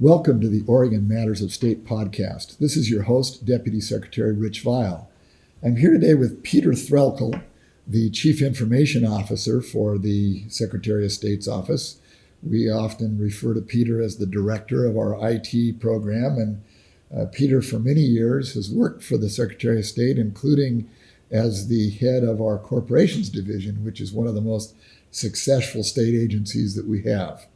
Welcome to the Oregon Matters of State podcast. This is your host, Deputy Secretary Rich Vial. I'm here today with Peter Threlkel, the Chief Information Officer for the Secretary of State's office. We often refer to Peter as the director of our IT program, and uh, Peter, for many years, has worked for the Secretary of State, including as the head of our corporations division, which is one of the most successful state agencies that we have.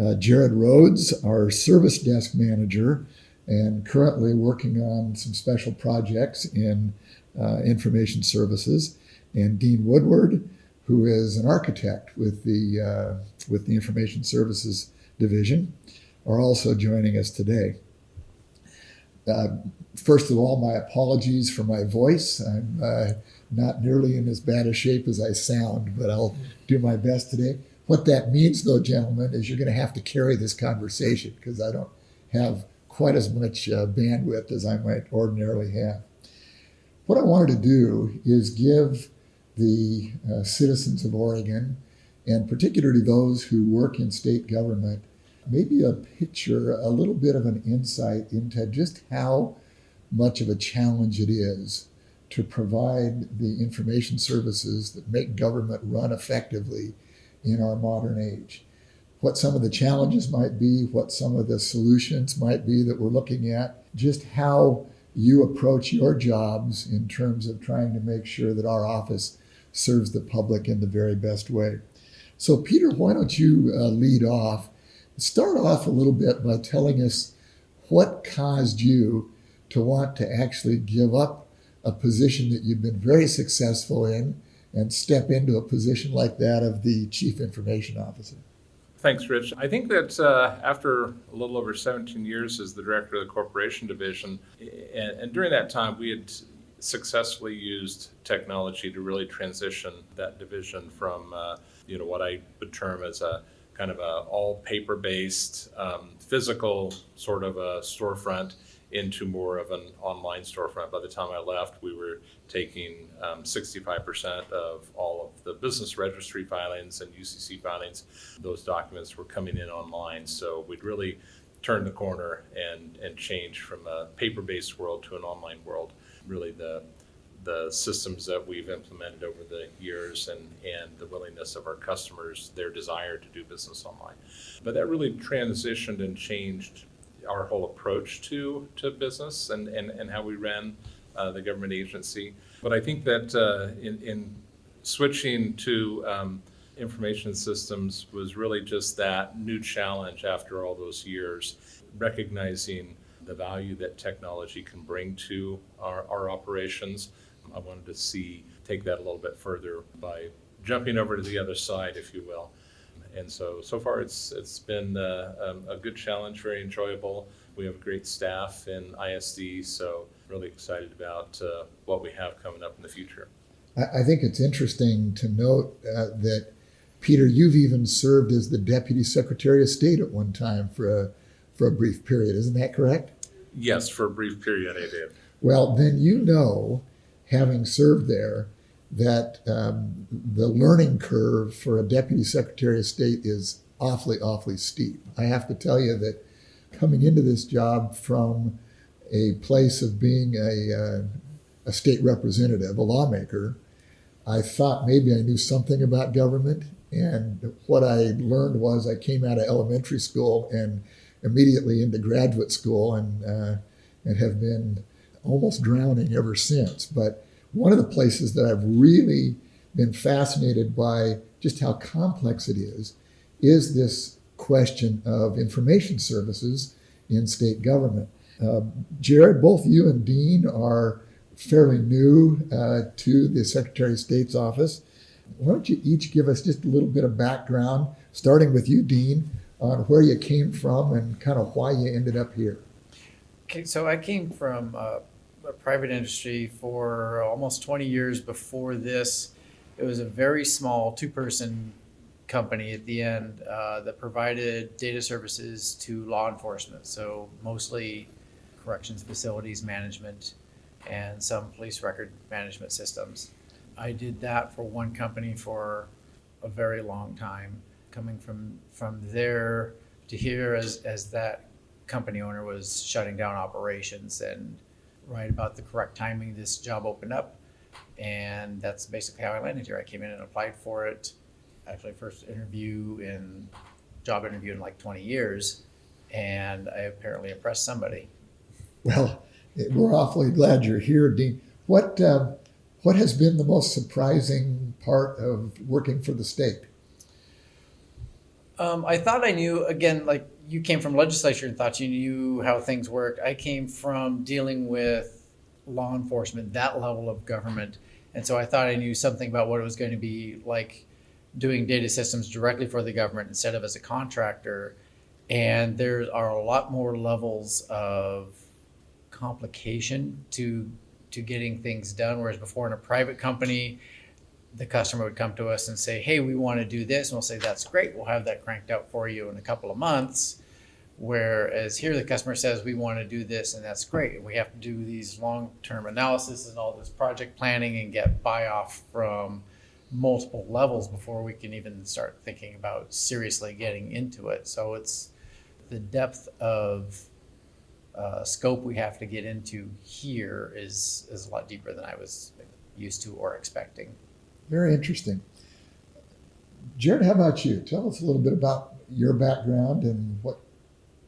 Uh, Jared Rhodes, our service desk manager, and currently working on some special projects in uh, information services, and Dean Woodward, who is an architect with the uh, with the information services division, are also joining us today. Uh, first of all, my apologies for my voice. I'm uh, not nearly in as bad a shape as I sound, but I'll do my best today. What that means, though, gentlemen, is you're going to have to carry this conversation because I don't have quite as much uh, bandwidth as I might ordinarily have. What I wanted to do is give the uh, citizens of Oregon, and particularly those who work in state government, maybe a picture, a little bit of an insight into just how much of a challenge it is to provide the information services that make government run effectively in our modern age. What some of the challenges might be, what some of the solutions might be that we're looking at, just how you approach your jobs in terms of trying to make sure that our office serves the public in the very best way. So, Peter, why don't you uh, lead off? Start off a little bit by telling us what caused you to want to actually give up a position that you've been very successful in and step into a position like that of the chief information officer? Thanks, Rich. I think that uh, after a little over 17 years as the director of the corporation division, and, and, during that time, we had successfully used technology to really transition that division from, uh, you know, what I would term as a kind of a all paper-based, um, physical sort of a storefront into more of an online storefront. By the time I left, we were taking um, 65% of all of the business registry filings and UCC filings. Those documents were coming in online. So we'd really turned the corner and, and changed from a paper-based world to an online world. Really the the systems that we've implemented over the years and, and the willingness of our customers, their desire to do business online. But that really transitioned and changed our whole approach to to business and and, and how we ran uh, the government agency. But I think that uh, in, in switching to um, information systems was really just that new challenge after all those years, recognizing the value that technology can bring to our, our operations. I wanted to see take that a little bit further by jumping over to the other side, if you will, and so so far it's it's been uh, um, a good challenge, very enjoyable. We have a great staff in ISD, so really excited about uh, what we have coming up in the future. I, I think it's interesting to note uh, that Peter, you've even served as the Deputy Secretary of State at one time for a for a brief period. Isn't that correct? Yes, for a brief period, I did. Well, then you know, having served there that um, the learning curve for a deputy secretary of state is awfully, awfully steep. I have to tell you that coming into this job from a place of being a, uh, a state representative, a lawmaker, I thought maybe I knew something about government. And what I learned was I came out of elementary school and immediately into graduate school and, uh, and have been almost drowning ever since. But one of the places that I've really been fascinated by just how complex it is is this question of information services in state government. Uh, Jared, both you and Dean are fairly new uh, to the Secretary of State's office. Why don't you each give us just a little bit of background, starting with you, Dean, on where you came from and kind of why you ended up here? Okay, so I came from uh, private industry for almost 20 years before this. It was a very small two person company at the end uh, that provided data services to law enforcement. So, mostly corrections facilities management and some police record management systems. I did that for one company for a very long time. Coming from, from there to here as, as that company owner was shutting down operations and right about the correct timing, this job opened up. And that's basically how I landed here. I came in and applied for it. Actually, first interview in, job interview in like twenty years. And I apparently impressed somebody. Well, we're awfully glad you're here, Dean. What uh, what has been the most surprising part of working for the state? Um, I thought I knew, again, like you came from legislature and thought you knew how things work. I came from dealing with law enforcement, that level of government. And so I thought I knew something about what it was going to be like doing data systems directly for the government instead of as a contractor. And there are a lot more levels of complication to to getting things done. Whereas before in a private company, the customer would come to us and say, "Hey, we want to do this," and we'll say, "That's great. We'll have that cranked out for you in a couple of months." Whereas here, the customer says, "We want to do this," and that's great. We have to do these long-term analysis and all this project planning and get buy-off from multiple levels before we can even start thinking about seriously getting into it. So it's the depth of uh, scope we have to get into here is is a lot deeper than I was used to or expecting. Very interesting. Jared, how about you? Tell us a little bit about your background and what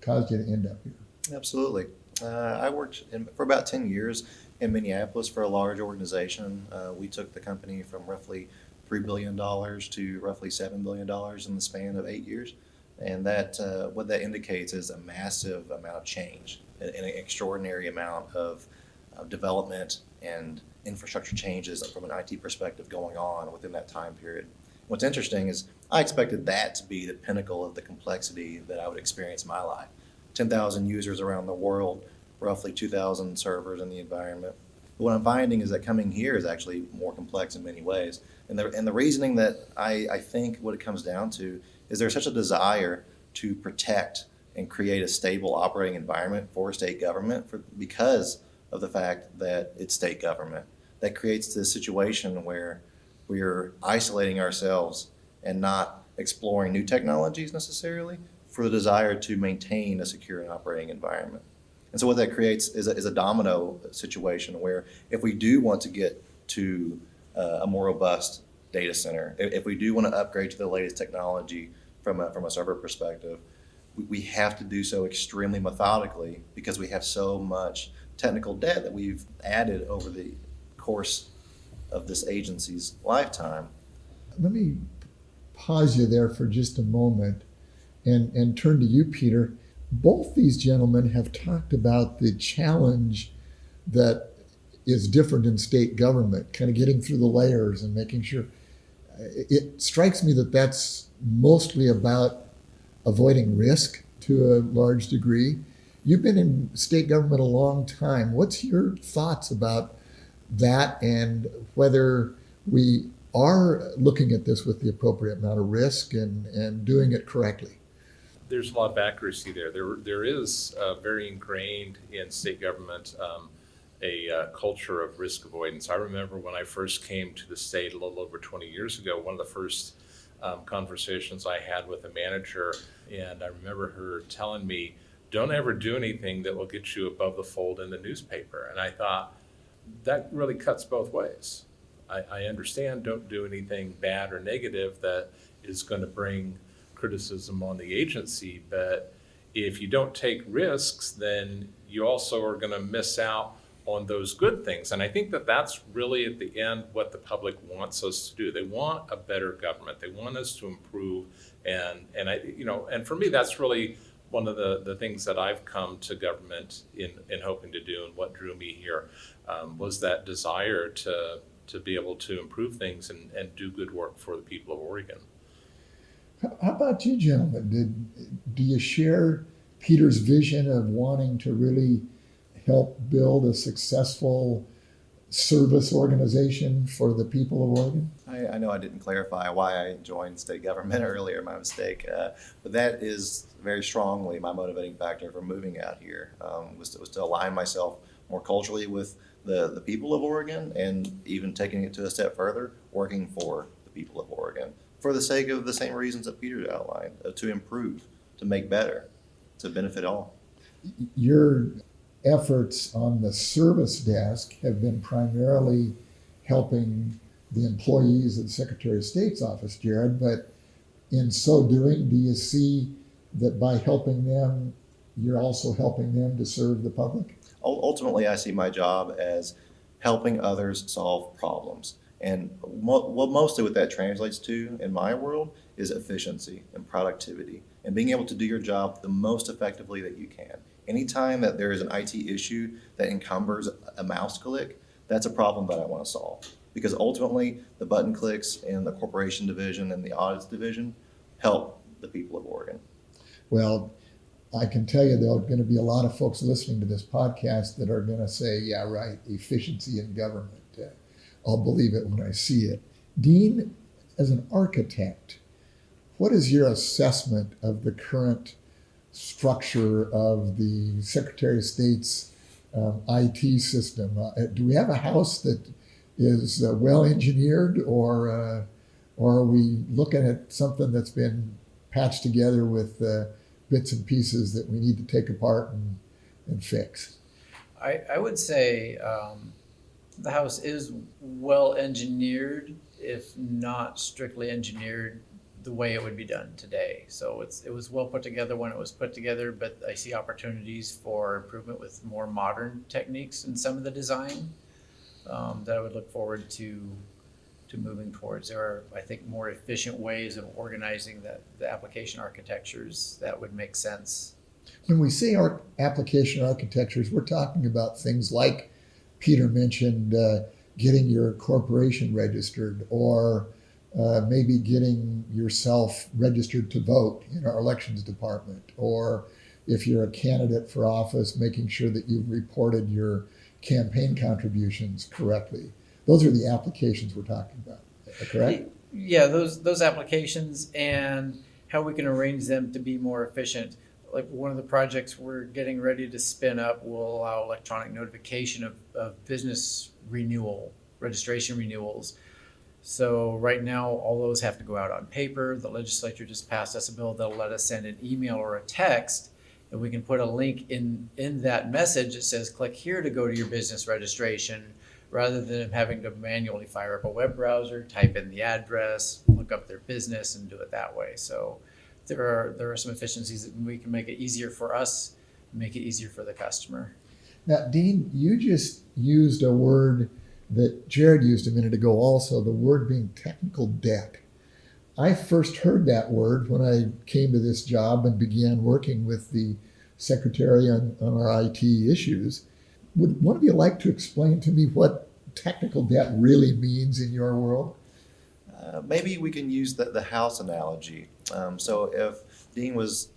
caused you to end up here. Absolutely. Uh, I worked in, for about 10 years in Minneapolis for a large organization. Uh, we took the company from roughly $3 billion to roughly $7 billion in the span of eight years. And that, uh, what that indicates is a massive amount of change, an, an extraordinary amount of, of development and infrastructure changes from an IT perspective going on within that time period. What's interesting is I expected that to be the pinnacle of the complexity that I would experience in my life. 10,000 users around the world, roughly 2,000 servers in the environment. But what I'm finding is that coming here is actually more complex in many ways. And the, and the reasoning that I, I think what it comes down to is there's such a desire to protect and create a stable operating environment for state government for, because of the fact that it's state government. That creates this situation where we're isolating ourselves and not exploring new technologies necessarily for the desire to maintain a secure and operating environment. And so what that creates is a, is a domino situation where if we do want to get to uh, a more robust data center, if, if we do want to upgrade to the latest technology from a, from a server perspective, we, we have to do so extremely methodically because we have so much technical debt that we've added over the course of this agency's lifetime. Let me pause you there for just a moment and, and turn to you, Peter. Both these gentlemen have talked about the challenge that is different in state government, kind of getting through the layers and making sure. It strikes me that that's mostly about avoiding risk to a large degree. You've been in state government a long time. What's your thoughts about that and whether we are looking at this with the appropriate amount of risk and, and doing it correctly? There's a lot of accuracy there. There, there is uh, very ingrained in state government um, a uh, culture of risk avoidance. I remember when I first came to the state a little over 20 years ago, one of the first um, conversations I had with a manager, and I remember her telling me, "Don't ever do anything that will get you above the fold in the newspaper." And I thought that really cuts both ways. I, I understand don't do anything bad or negative that is going to bring criticism on the agency, but if you don't take risks, then you also are going to miss out on those good things. And I think that that's really at the end what the public wants us to do. They want a better government. They want us to improve. And, and I, you know, and for me, that's really one of the, the things that I've come to government in, in hoping to do and what drew me here um, was that desire to, to be able to improve things and, and do good work for the people of Oregon. How about you, gentlemen? Did, do you share Peter's vision of wanting to really help build a successful service organization for the people of Oregon? I, I know I didn't clarify why I joined state government earlier, my mistake. Uh, but that is very strongly my motivating factor for moving out here um, was, to, was to align myself more culturally with the, the people of Oregon and even taking it to a step further, working for the people of Oregon for the sake of the same reasons that Peter outlined, uh, to improve, to make better, to benefit all. your efforts on the service desk have been primarily helping the employees of the Secretary of State's office, Jared, but in so doing, do you see that by helping them, you're also helping them to serve the public? Ul- Ultimately, I see my job as helping others solve problems. And what mostly what that translates to in my world is efficiency and productivity and being able to do your job the most effectively that you can. Anytime that there is an IT issue that encumbers a mouse click, that's a problem that I want to solve. Because ultimately, the button clicks in the corporation division and the audits division help the people of Oregon. Well, I can tell you there are going to be a lot of folks listening to this podcast that are going to say, yeah, right, efficiency in government. Uh, I'll believe it when I see it. Dean, as an architect, what is your assessment of the current structure of the Secretary of State's um, IT system? Uh, do we have a house that is uh, well engineered, or uh, or are we looking at something that's been patched together with uh, bits and pieces that we need to take apart and, and fix? I, I would say um, the house is well engineered, if not strictly engineered the way it would be done today. So it's it was well put together when it was put together, but I see opportunities for improvement with more modern techniques in some of the design um, that I would look forward to to moving towards. There are, I think, more efficient ways of organizing the, the application architectures that would make sense. When we say our application architectures, we're talking about things like Peter mentioned uh, getting your corporation registered or uh, maybe getting yourself registered to vote in our elections department, or if you're a candidate for office, making sure that you've reported your campaign contributions correctly. Those are the applications we're talking about, correct? Yeah, those those applications and how we can arrange them to be more efficient. Like one of the projects we're getting ready to spin up will allow electronic notification of, of business renewal, registration renewals. So right now, all those have to go out on paper. The legislature just passed us a bill that'll let us send an email or a text, and we can put a link in in that message that says, "Click here to go to your business registration," rather than having to manually fire up a web browser, type in the address, look up their business, and do it that way. So there are there are some efficiencies that we can make it easier for us, make it easier for the customer. Now, Dean, you just used a word that Jared used a minute ago also, the word being technical debt. I first heard that word when I came to this job and began working with the secretary on, on our IT issues. Would one of you like to explain to me what technical debt really means in your world? Uh, maybe we can use the, the house analogy. Um, so if Dean was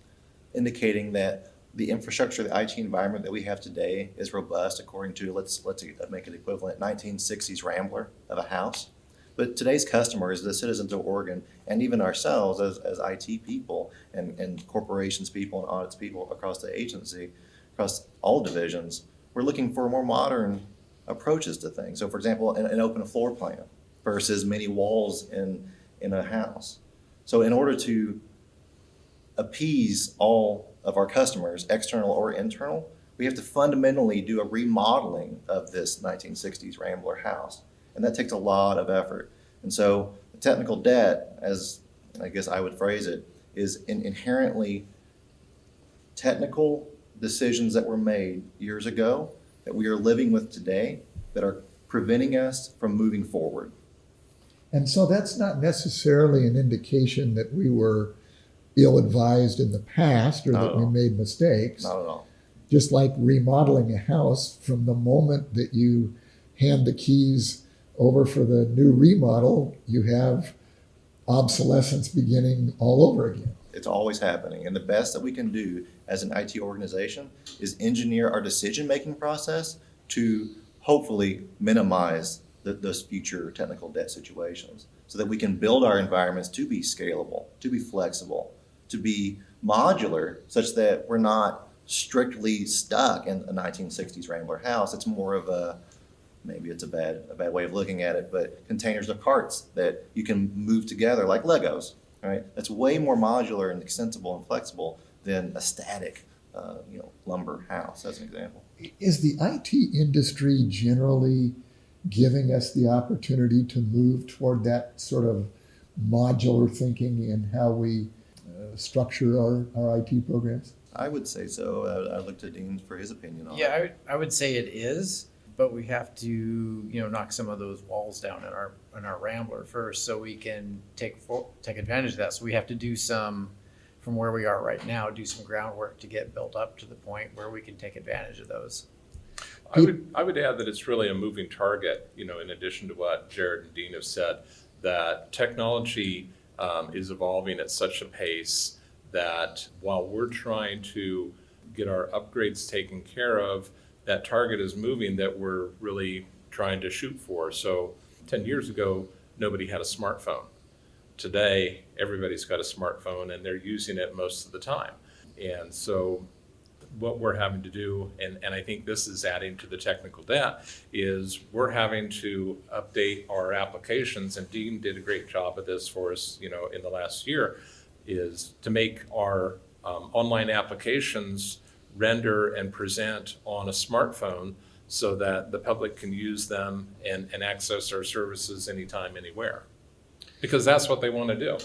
indicating that the infrastructure, the IT environment that we have today is robust according to, let's, let's make it equivalent, 1960s Rambler of a house. But today's customers, the citizens of Oregon, and even ourselves as, as IT people and, and corporations people and audits people across the agency, across all divisions, we're looking for more modern approaches to things. So for example, an, an open floor plan versus many walls in, in a house. So in order to appease all of our customers, external or internal, we have to fundamentally do a remodeling of this 1960s Rambler house. And that takes a lot of effort. And so the technical debt, as I guess I would phrase it, is in inherently technical decisions that were made years ago that we are living with today that are preventing us from moving forward. And so that's not necessarily an indication that we were ill advised in the past or Not that we made mistakes. Not at all. Just like remodeling a house, from the moment that you hand the keys over for the new remodel, you have obsolescence beginning all over again. It's always happening. And the best that we can do as an IT organization is engineer our decision making process to hopefully minimize the, those future technical debt situations so that we can build our environments to be scalable, to be flexible, to be modular, such that we're not strictly stuck in a 1960s Rambler house. It's more of a maybe it's a bad a bad way of looking at it, but containers of parts that you can move together like Legos. Right? That's way more modular and extensible and flexible than a static uh, you know, lumber house, as an example. Is the IT industry generally giving us the opportunity to move toward that sort of modular thinking in how we uh, structure our, our IT programs? I would say so. I looked to Dean for his opinion on Yeah, I it. would, I would say it is, but we have to, you know, knock some of those walls down in our, in our Rambler first so we can take, fo- take advantage of that. So we have to do some, from where we are right now, do some groundwork to get built up to the point where we can take advantage of those. I would, I would add that it's really a moving target, you know, in addition to what Jared and Dean have said, that technology um, is evolving at such a pace that while we're trying to get our upgrades taken care of, that target is moving that we're really trying to shoot for. So 10 years ago, nobody had a smartphone. Today, everybody's got a smartphone and they're using it most of the time. And so what we're having to do, and, and I think this is adding to the technical debt, is we're having to update our applications, and Dean did a great job of this for us, you know, in the last year, is to make our um, online applications render and present on a smartphone so that the public can use them and, and access our services anytime, anywhere. Because that's what they want to do.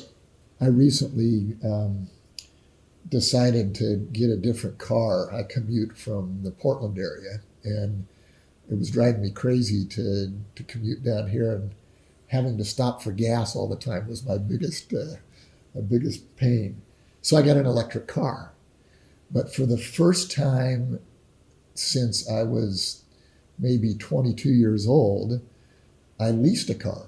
I recently um, decided to get a different car. I commute from the Portland area, and it was driving me crazy to, to commute down here, and having to stop for gas all the time was my biggest uh, my biggest pain. So I got an electric car, but for the first time since I was maybe 22 years old, I leased a car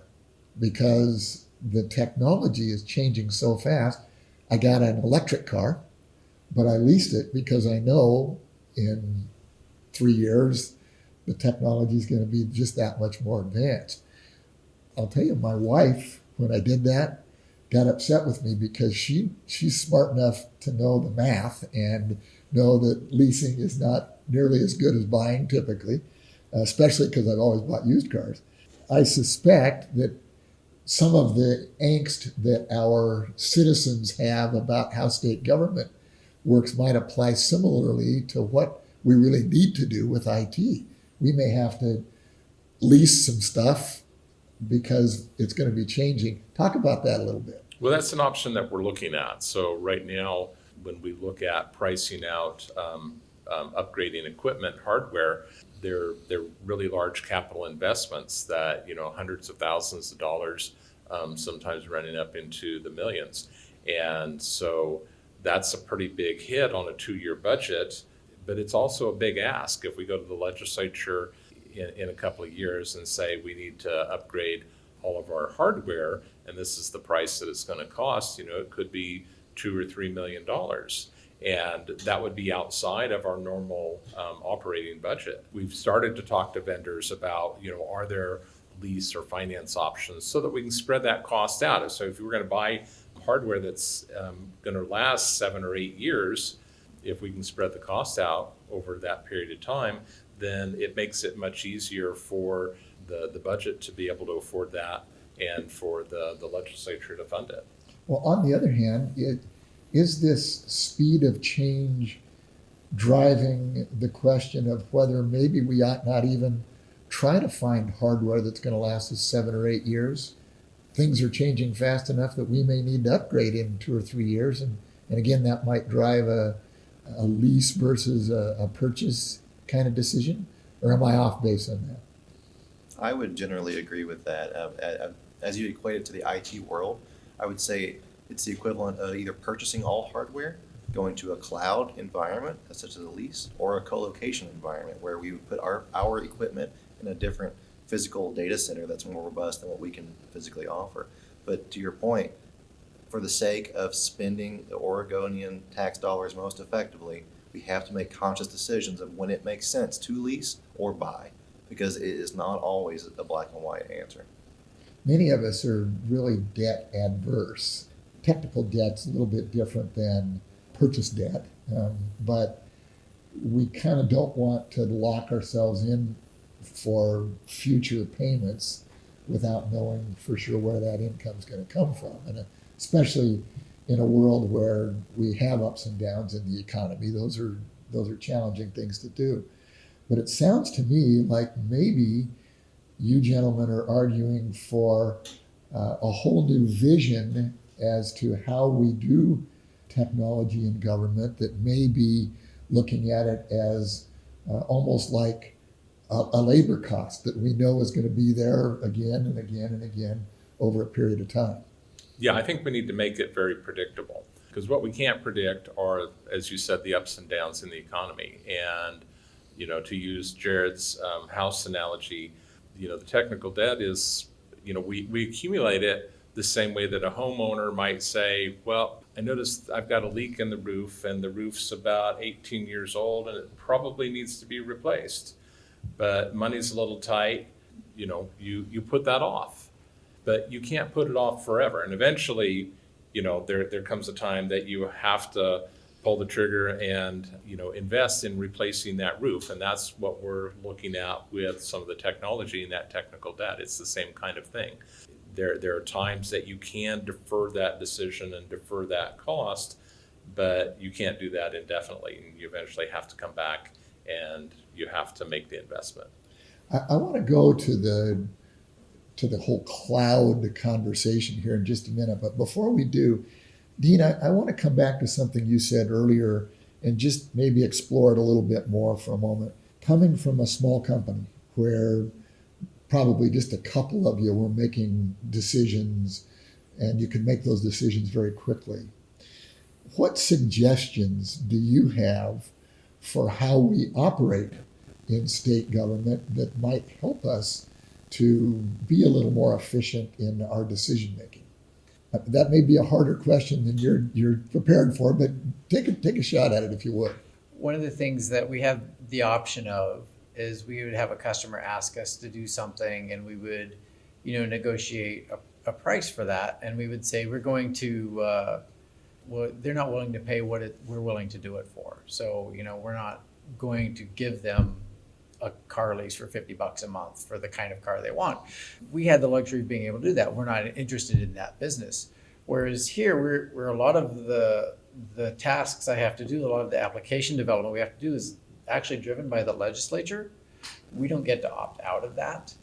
because the technology is changing so fast. I got an electric car, but I leased it because I know in three years the technology is going to be just that much more advanced. I'll tell you, my wife, when I did that, got upset with me because she she's smart enough to know the math and know that leasing is not nearly as good as buying typically, especially because I've always bought used cars. I suspect that some of the angst that our citizens have about how state government works might apply similarly to what we really need to do with IT. We may have to lease some stuff because it's going to be changing. Talk about that a little bit. Well, that's an option that we're looking at. So right now, when we look at pricing out um, um, upgrading equipment, hardware, they're they're really large capital investments that you know hundreds of thousands of dollars, um, sometimes running up into the millions, and so that's a pretty big hit on a two-year budget. But it's also a big ask if we go to the legislature in, in a couple of years and say we need to upgrade all of our hardware, and this is the price that it's going to cost. You know, it could be two or three million dollars, and that would be outside of our normal um, operating budget. We've started to talk to vendors about, you know, are there lease or finance options so that we can spread that cost out. So if you were going to buy hardware that's um, going to last seven or eight years, if we can spread the cost out over that period of time, then it makes it much easier for the, the budget to be able to afford that and for the, the legislature to fund it. Well, on the other hand, it, is this speed of change driving the question of whether maybe we ought not even try to find hardware that's going to last us seven or eight years? Things are changing fast enough that we may need to upgrade in two or three years. And, and again, that might drive a, a lease versus a, a purchase kind of decision. Or am I off base on that? I would generally agree with that. Uh, uh, as you equate it to the IT world, I would say it's the equivalent of either purchasing all hardware, going to a cloud environment, such as a lease, or a co-location environment where we would put our, our equipment in a different physical data center that's more robust than what we can physically offer. But to your point, for the sake of spending the Oregonian tax dollars most effectively, we have to make conscious decisions of when it makes sense to lease or buy, because it is not always a black and white answer. Many of us are really debt adverse. Technical debt's a little bit different than purchase debt, um, but we kind of don't want to lock ourselves in for future payments without knowing for sure where that income is going to come from. And especially in a world where we have ups and downs in the economy, those are those are challenging things to do. But it sounds to me like maybe you gentlemen are arguing for uh, a whole new vision as to how we do technology in government that may be looking at it as uh, almost like a, a labor cost that we know is going to be there again and again and again over a period of time. Yeah, I think we need to make it very predictable because what we can't predict are, as you said, the ups and downs in the economy. And, you know, to use Jared's um, house analogy, you know, the technical debt is, you know, we, we accumulate it the same way that a homeowner might say, well, I noticed I've got a leak in the roof and the roof's about 18 years old and it probably needs to be replaced. But money's a little tight, you know, you, you put that off. But you can't put it off forever. And eventually, you know, there, there comes a time that you have to pull the trigger and, you know, invest in replacing that roof. And that's what we're looking at with some of the technology and that technical debt. It's the same kind of thing. There, there are times that you can defer that decision and defer that cost, but you can't do that indefinitely. And you eventually have to come back and you have to make the investment. I, I want to go to the to the whole cloud conversation here in just a minute. But before we do, Dean, I, I want to come back to something you said earlier and just maybe explore it a little bit more for a moment. Coming from a small company where probably just a couple of you were making decisions and you could make those decisions very quickly. What suggestions do you have for how we operate in state government that might help us to be a little more efficient in our decision making? That may be a harder question than you're you're prepared for, but take a take a shot at it if you would. One of the things that we have the option of is we would have a customer ask us to do something and we would, you know, negotiate a, a price for that. And we would say, we're going to, uh, well, they're not willing to pay what it, we're willing to do it for. So, you know, we're not going to give them a car lease for 50 bucks a month for the kind of car they want. We had the luxury of being able to do that. We're not interested in that business. Whereas here, we're, we're a lot of the, the tasks I have to do, a lot of the application development we have to do is actually driven by the legislature. We don't get to opt out of that.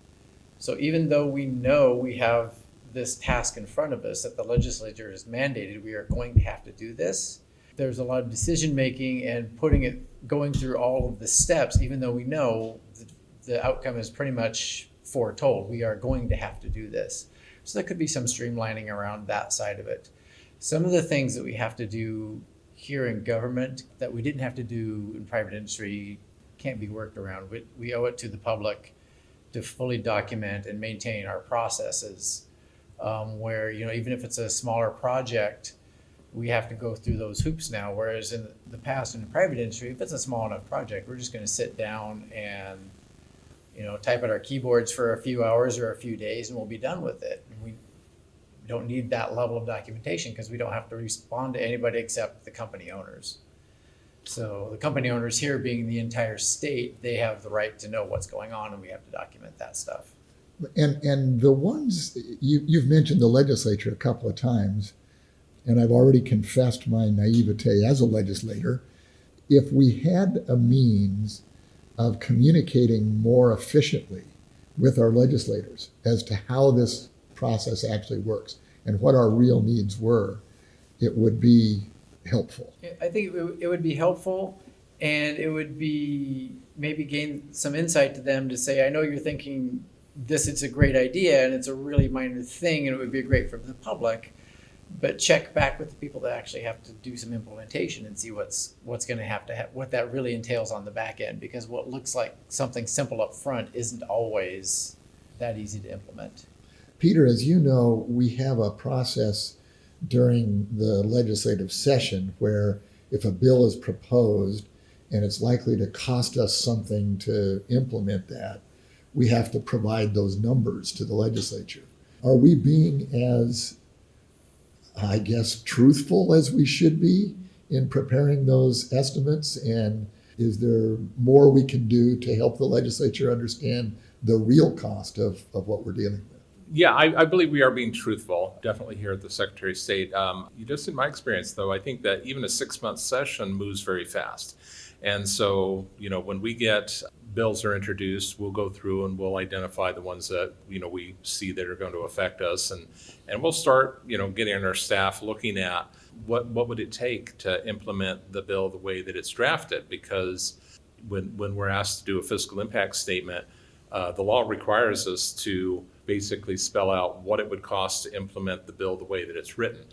So even though we know we have this task in front of us that the legislature has mandated, we are going to have to do this. There's a lot of decision making and putting it, going through all of the steps, even though we know the, the outcome is pretty much foretold. We are going to have to do this. So there could be some streamlining around that side of it. Some of the things that we have to do here in government that we didn't have to do in private industry can't be worked around. We, we owe it to the public to fully document and maintain our processes. Um, where, you know, even if it's a smaller project, we have to go through those hoops now. Whereas in the past in the private industry, if it's a small enough project, we're just going to sit down and, you know, type at our keyboards for a few hours or a few days and we'll be done with it. And we don't need that level of documentation because we don't have to respond to anybody except the company owners. So the company owners here being the entire state, they have the right to know what's going on and we have to document that stuff. And and the ones you you've mentioned the legislature a couple of times, and I've already confessed my naivete as a legislator. If we had a means of communicating more efficiently with our legislators as to how this process actually works and what our real needs were, it would be helpful. I think it would- be helpful and it would be maybe gain some insight to them to say, I know you're thinking this is a great idea and it's a really minor thing and it would be great for the public. But check back with the people that actually have to do some implementation and see what's what's going to have to have what that really entails on the back end because what looks like something simple up front isn't always that easy to implement. Peter, as you know, we have a process during the legislative session where if a bill is proposed and it's likely to cost us something to implement that, we have to provide those numbers to the legislature. Are we being as, I guess, truthful as we should be in preparing those estimates? And is there more we can do to help the legislature understand the real cost of, of what we're dealing with? Yeah, I, I believe we are being truthful, definitely here at the Secretary of State. Um, just in my experience, though, I think that even a six month session moves very fast. And so, you know, when we get bills are introduced, we'll go through and we'll identify the ones that, you know, we see that are going to affect us. And, and we'll start, you know, getting our staff looking at what, what would it take to implement the bill the way that it's drafted? Because when, when we're asked to do a fiscal impact statement, uh, the law requires us to basically spell out what it would cost to implement the bill the way that it's written.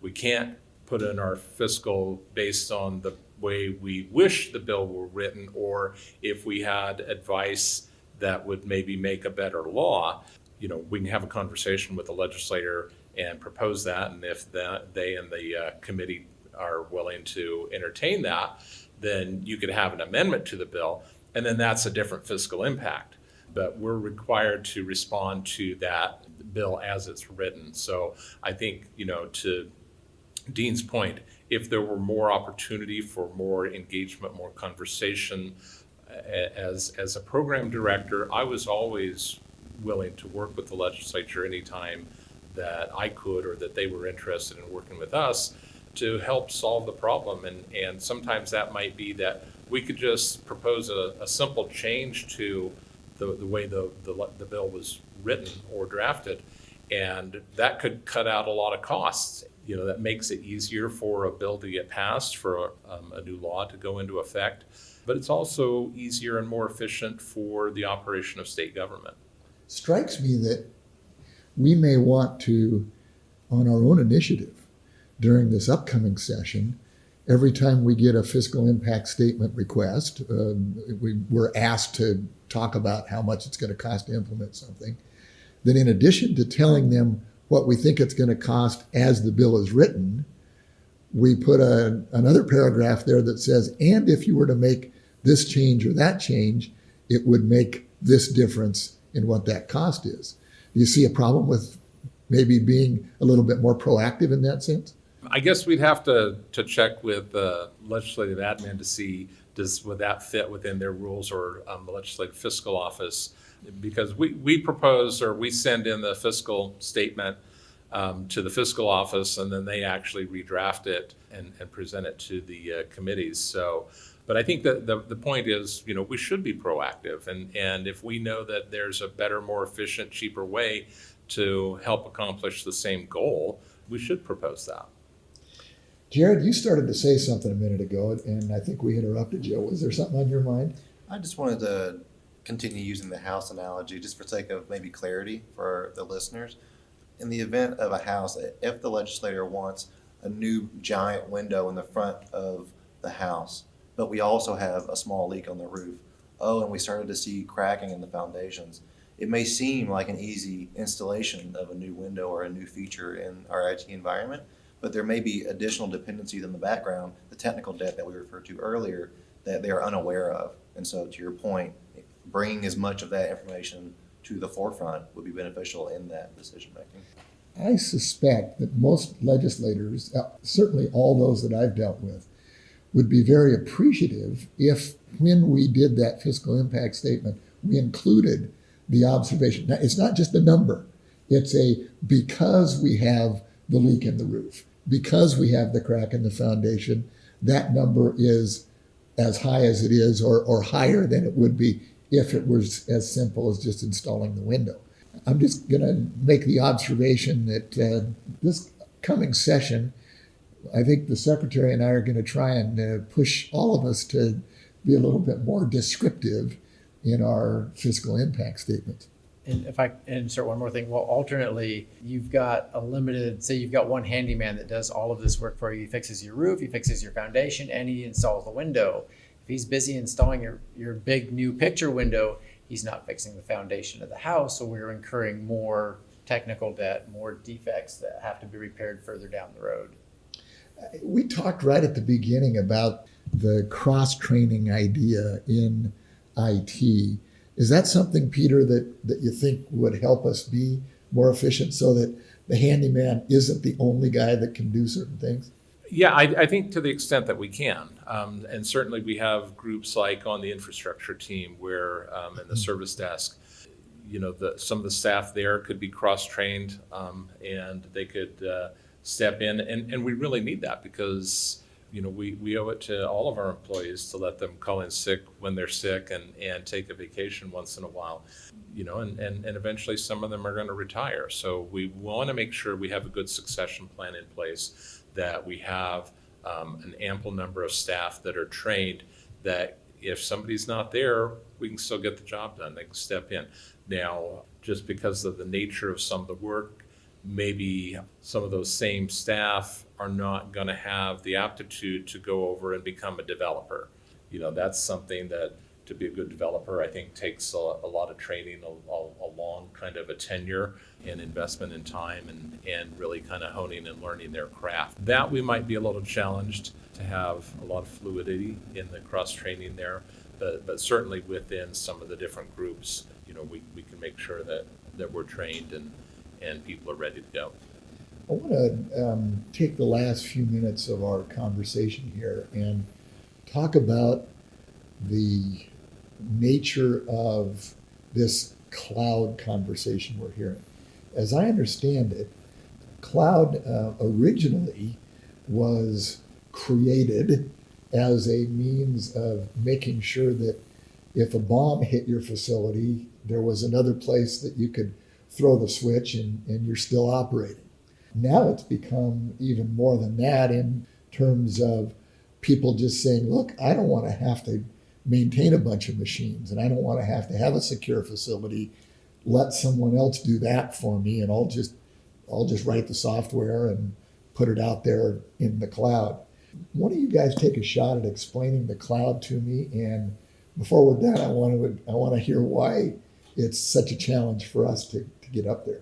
We can't put in our fiscal based on the way we wish the bill were written, or if we had advice that would maybe make a better law, you know, we can have a conversation with the legislator and propose that, and if that, they and the uh, committee are willing to entertain that, then you could have an amendment to the bill, and then that's a different fiscal impact. But we're required to respond to that bill as it's written. So I think, you know, to Dean's point, if there were more opportunity for more engagement, more conversation, as, as a program director, I was always willing to work with the legislature anytime that I could or that they were interested in working with us to help solve the problem. And, and sometimes that might be that we could just propose a, a simple change to the, the way the, the, the bill was written or drafted. And that could cut out a lot of costs. You know, that makes it easier for a bill to get passed, for um, a new law to go into effect. But it's also easier and more efficient for the operation of state government. Strikes me that we may want to, on our own initiative, during this upcoming session, every time we get a fiscal impact statement request, uh, we, we're asked to talk about how much it's going to cost to implement something. Then, in addition to telling them what we think it's going to cost as the bill is written, we put a, another paragraph there that says, and if you were to make this change or that change, it would make this difference in what that cost is. Do you see a problem with maybe being a little bit more proactive in that sense? I guess we'd have to, to check with the legislative admin to see, does, would that fit within their rules or um, the legislative fiscal office? Because we, we propose, or we send in the fiscal statement um, to the fiscal office, and then they actually redraft it and, and present it to the uh, committees. So, but I think that the, the point is, you know, we should be proactive. And, and if we know that there's a better, more efficient, cheaper way to help accomplish the same goal, we should propose that. Jared, you started to say something a minute ago, and I think we interrupted you. Was there something on your mind? I just wanted to continue using the house analogy just for sake of maybe clarity for the listeners. In the event of a house, if the legislator wants a new giant window in the front of the house, but we also have a small leak on the roof, oh, and we started to see cracking in the foundations, it may seem like an easy installation of a new window or a new feature in our IT environment, but there may be additional dependencies in the background, the technical debt that we referred to earlier, that they are unaware of. And so, to your point, bringing as much of that information to the forefront would be beneficial in that decision making. I suspect that most legislators, uh, certainly all those that I've dealt with, would be very appreciative if, when we did that fiscal impact statement, we included the observation. Now, it's not just a number, it's a because we have the leak in the roof, because we have the crack in the foundation, that number is as high as it is or, or higher than it would be if it was as simple as just installing the window. I'm just going to make the observation that uh, this coming session, I think the secretary and I are going to try and uh, push all of us to be a little bit more descriptive in our fiscal impact statement. And if I insert one more thing, well, alternately, you've got a limited, say you've got one handyman that does all of this work for you. He fixes your roof, he fixes your foundation, and he installs the window. If he's busy installing your, your big new picture window, he's not fixing the foundation of the house, so we're incurring more technical debt, more defects that have to be repaired further down the road. We talked right at the beginning about the cross training idea in IT. Is that something, Peter, that, that you think would help us be more efficient so that the handyman isn't the only guy that can do certain things? Yeah, I, I think to the extent that we can. Um, and certainly we have groups like on the infrastructure team where, um, in the service desk, you know, the, some of the staff there could be cross-trained um, and they could uh, step in. And, and we really need that because, you know, we, we owe it to all of our employees to let them call in sick when they're sick and, and take a vacation once in a while. You know, and, and, and eventually some of them are going to retire. So we want to make sure we have a good succession plan in place, that we have um, an ample number of staff that are trained, that if somebody's not there, we can still get the job done. They can step in. Now, just because of the nature of some of the work, maybe some of those same staff are not going to have the aptitude to go over and become a developer. You know, that's something that to be a good developer, I think takes a, a lot of training, a, a, long kind of a tenure and investment in time and, and really kind of honing and learning their craft. That we might be a little challenged to have a lot of fluidity in the cross training there, but, but certainly within some of the different groups, you know, we, we can make sure that, that we're trained and, and people are ready to go. I want to um, take the last few minutes of our conversation here and talk about the nature of this cloud conversation we're hearing. As I understand it, cloud uh, originally was created as a means of making sure that if a bomb hit your facility, there was another place that you could throw the switch and, and you're still operating. Now it's become even more than that in terms of people just saying, look, I don't want to have to maintain a bunch of machines and I don't want to have to have a secure facility. Let someone else do that for me and I'll just I'll just write the software and put it out there in the cloud. Why don't you guys take a shot at explaining the cloud to me? And before we're done, I want to I want to hear why it's such a challenge for us to, to get up there.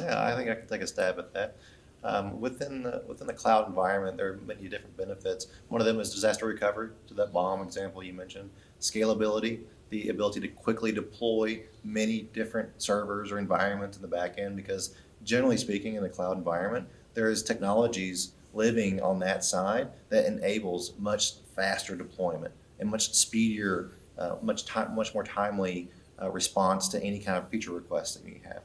Yeah, I think I can take a stab at that. Um, within the within the cloud environment, there are many different benefits. One of them is disaster recovery. To that bomb example you mentioned, scalability, the ability to quickly deploy many different servers or environments in the back end. Because generally speaking, in the cloud environment, there is technologies living on that side that enables much faster deployment and much speedier, uh, much time, much more timely uh, response to any kind of feature request that you have,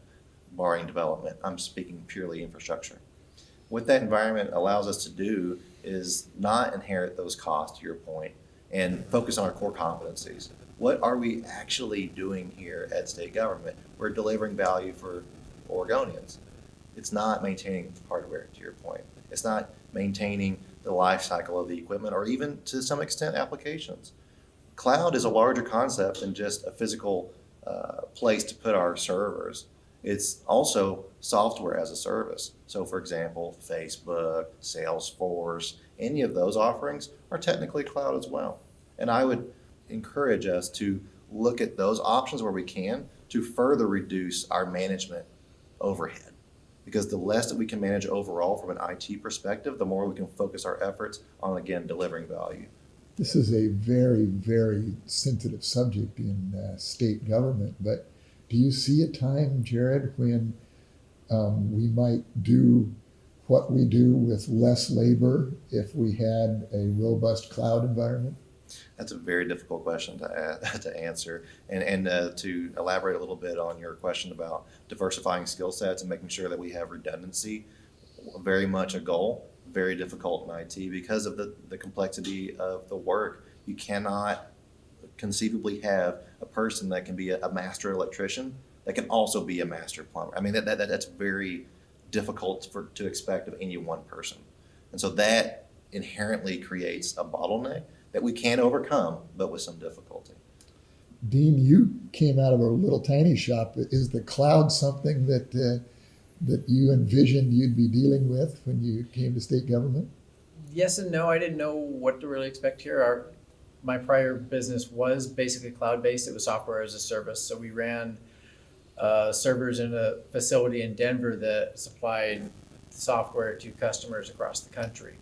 barring development. I'm speaking purely infrastructure what that environment allows us to do is not inherit those costs, to your point, and focus on our core competencies. What are we actually doing here at state government? We're delivering value for Oregonians. It's not maintaining hardware, to your point. It's not maintaining the life cycle of the equipment or even to some extent applications. Cloud is a larger concept than just a physical uh, place to put our servers. It's also software as a service. So, for example, Facebook, Salesforce, any of those offerings are technically cloud as well. And I would encourage us to look at those options where we can to further reduce our management overhead. Because the less that we can manage overall from an IT perspective, the more we can focus our efforts on, again, delivering value. This is a very, very sensitive subject in uh, state government, but do you see a time, Jared, when um, we might do what we do with less labor if we had a robust cloud environment? That's a very difficult question to, to answer. And, and uh, to elaborate a little bit on your question about diversifying skill sets and making sure that we have redundancy, very much a goal, very difficult in IT because of the, the complexity of the work. You cannot conceivably have a person that can be a, a master electrician that can also be a master plumber. I mean, that, that, that's very difficult for, to expect of any one person. And so that inherently creates a bottleneck that we can overcome, but with some difficulty. Dean, you came out of a little tiny shop. Is the cloud something that uh, that you envisioned you'd be dealing with when you came to state government? Yes and no. I didn't know what to really expect here. Our my prior business was basically cloud based. It was software as a service. So we ran uh, servers in a facility in Denver that supplied software to customers across the country.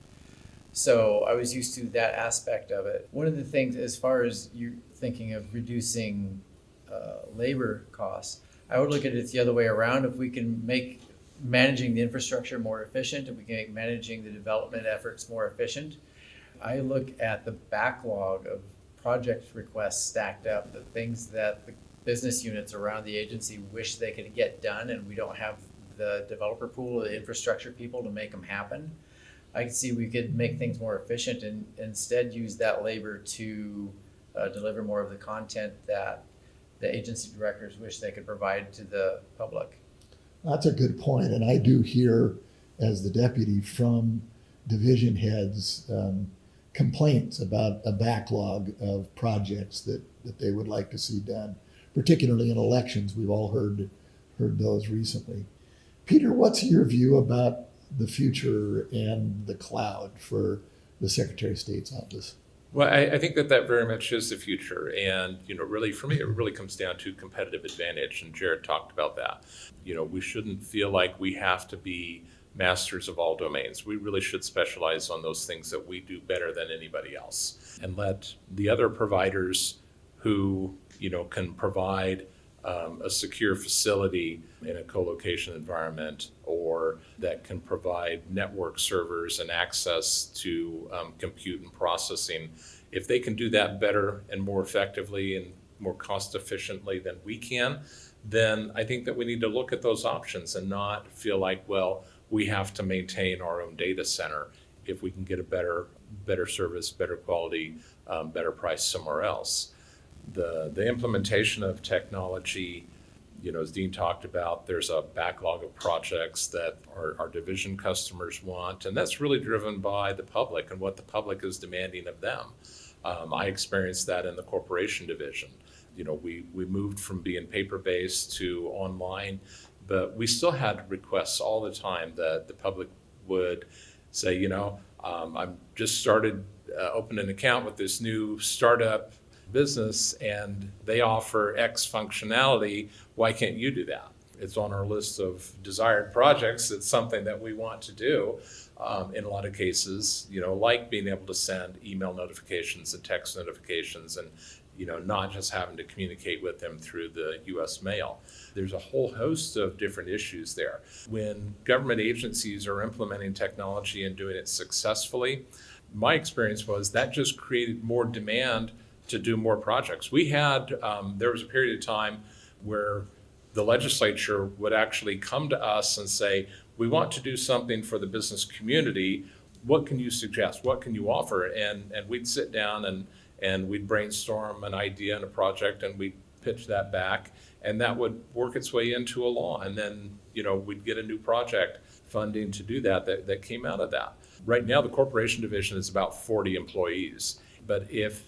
So I was used to that aspect of it. One of the things, as far as you're thinking of reducing uh, labor costs, I would look at it the other way around. If we can make managing the infrastructure more efficient, if we can make managing the development efforts more efficient, I look at the backlog of project requests stacked up, the things that the business units around the agency wish they could get done, and we don't have the developer pool or the infrastructure people to make them happen. I could see we could make things more efficient and instead use that labor to uh, deliver more of the content that the agency directors wish they could provide to the public. That's a good point, and I do hear, as the deputy, from division heads um, complaints about a backlog of projects that, that they would like to see done, particularly in elections. We've all heard heard those recently. Peter, what's your view about the future and the cloud for the Secretary of State's office? Well, I, I think that that very much is the future. And, you know, really, for me, it really comes down to competitive advantage. And Jared talked about that. You know, we shouldn't feel like we have to be masters of all domains. We really should specialize on those things that we do better than anybody else and let the other providers who, you know, can provide um, a secure facility in a co-location environment or that can provide network servers and access to um, compute and processing. If they can do that better and more effectively and more cost efficiently than we can, then I think that we need to look at those options and not feel like, well, we have to maintain our own data center if we can get a better, better service, better quality, um, better price somewhere else the the implementation of technology, you know, as Dean talked about, there's a backlog of projects that our, our division customers want, and that's really driven by the public and what the public is demanding of them. Um, I experienced that in the corporation division. You know, we we moved from being paper based to online, but we still had requests all the time that the public would say, you know, um, I've just started uh, opening an account with this new startup business and they offer X functionality, why can't you do that? It's on our list of desired projects. It's something that we want to do. Um, in a lot of cases, you know, like being able to send email notifications and text notifications and, you know, not just having to communicate with them through the US mail. There's a whole host of different issues there. When government agencies are implementing technology and doing it successfully, my experience was that just created more demand to do more projects. We had, um, there was a period of time where the legislature would actually come to us and say, we want to do something for the business community. What can you suggest? What can you offer? And, and we'd sit down and, and we'd brainstorm an idea and a project and we'd pitch that back and that would work its way into a law. And then, you know, we'd get a new project funding to do that, that, that came out of that. Right now, the corporation division is about 40 employees. But if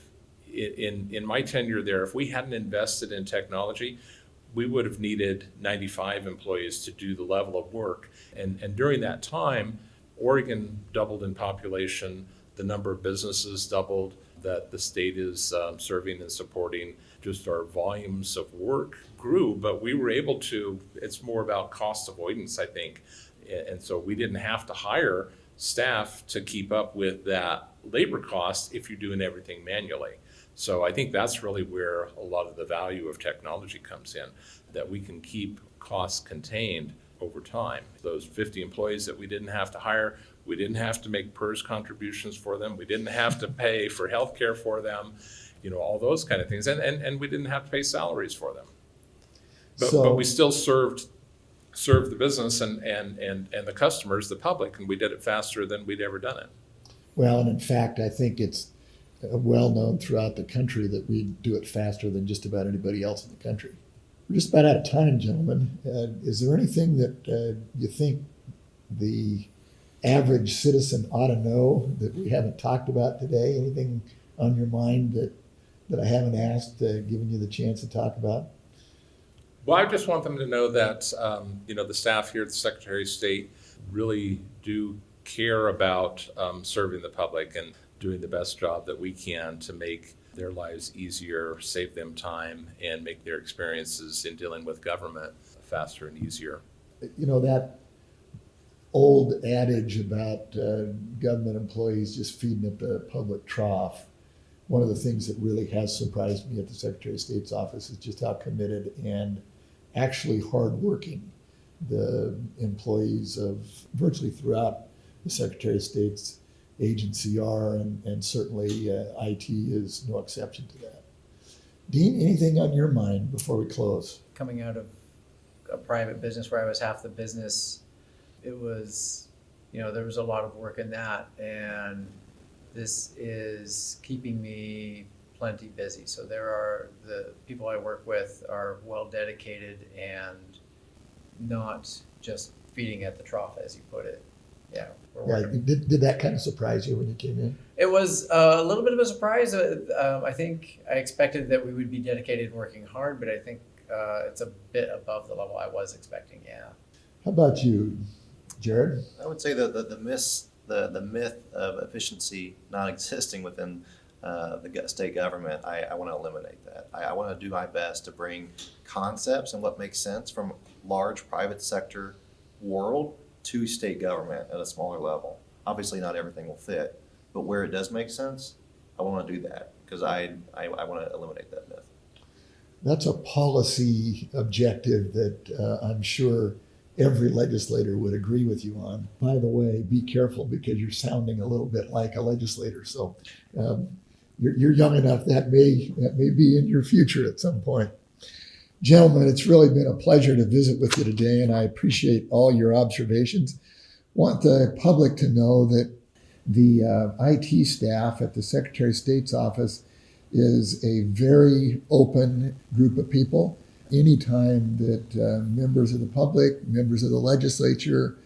in, in my tenure there, if we hadn't invested in technology, we would have needed 95 employees to do the level of work. And, and during that time, Oregon doubled in population, the number of businesses doubled that the state is um, serving and supporting. Just our volumes of work grew, but we were able to, it's more about cost avoidance, I think. And so we didn't have to hire staff to keep up with that labor cost if you're doing everything manually. So I think that's really where a lot of the value of technology comes in, that we can keep costs contained over time. Those 50 employees that we didn't have to hire, we didn't have to make PERS contributions for them, we didn't have to pay for health care for them, you know, all those kind of things, and, and, and we didn't have to pay salaries for them. But, So- but we still served, served the business and, and, and, and the customers, the public, and we did it faster than we'd ever done it. Well, and in fact, I think it's well known throughout the country that we do it faster than just about anybody else in the country. We're just about out of time, gentlemen. Uh, is there anything that uh, you think the average citizen ought to know that we haven't talked about today? Anything on your mind that that I haven't asked, uh, given you the chance to talk about? Well, I just want them to know that, um, you know, the staff here at the Secretary of State really do care about um, serving the public and doing the best job that we can to make their lives easier, save them time, and make their experiences in dealing with government faster and easier. you know that old adage about uh, government employees just feeding at the public trough. One of the things that really has surprised me at the Secretary of State's office is just how committed and actually hardworking the employees of virtually throughout the Secretary of State's agency are, and, and certainly uh, IT is no exception to that. Dean, anything on your mind before we close? Coming out of a private business where I was half the business, it was you know, there was a lot of work in that, and this is keeping me plenty busy. So there are the people I work with are well dedicated and not just feeding at the trough, as you put it. Yeah, Yeah, did, did that kind of surprise you when you came in? It was uh, a little bit of a surprise. Uh, um, I think I expected that we would be dedicated and working hard, but I think uh, it's a bit above the level I was expecting. Yeah. How about you, Jared? I would say that the, the myth, the, the myth of efficiency not existing within uh, the state government, I, I want to eliminate that. I, I want to do my best to bring concepts and what makes sense from large private sector world to state government at a smaller level. Obviously, not everything will fit, but where it does make sense, I want to do that because I, I, I want to eliminate that myth. That's a policy objective that uh, I'm sure every legislator would agree with you on. By the way, be careful because you're sounding a little bit like a legislator. So um, you're, you're young enough that may that may be in your future at some point. Gentlemen, it's really been a pleasure to visit with you today, and I appreciate all your observations. Want the public to know that the uh, IT staff at the Secretary of State's office is a very open group of people. Anytime that uh, members of the public, members of the legislature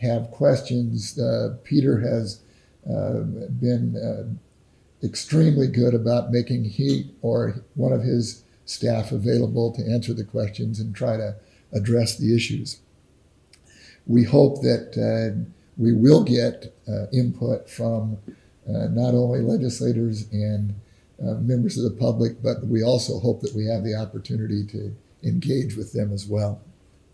have questions, uh, Peter has uh, been uh, extremely good about making he or one of his staff available to answer the questions and try to address the issues. We hope that uh, we will get uh, input from uh, not only legislators and uh, members of the public, but we also hope that we have the opportunity to engage with them as well.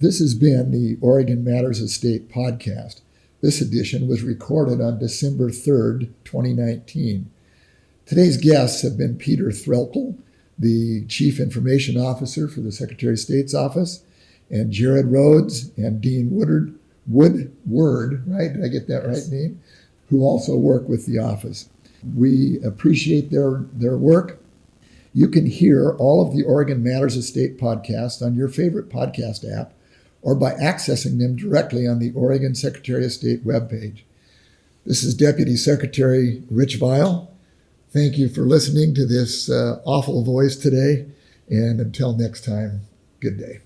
This has been the Oregon Matters of State podcast. This edition was recorded on December 3rd, 2019. Today's guests have been Peter Threlkel, the Chief Information Officer for the Secretary of State's office, and Jared Rhodes and Dean Woodard, Woodward, right? Did I get that right name? Who also work with the office. We appreciate their, their work. You can hear all of the Oregon Matters of State podcasts on your favorite podcast app or by accessing them directly on the Oregon Secretary of State webpage. This is Deputy Secretary Rich Vial. Thank you for listening to this uh, awful voice today. And until next time, good day.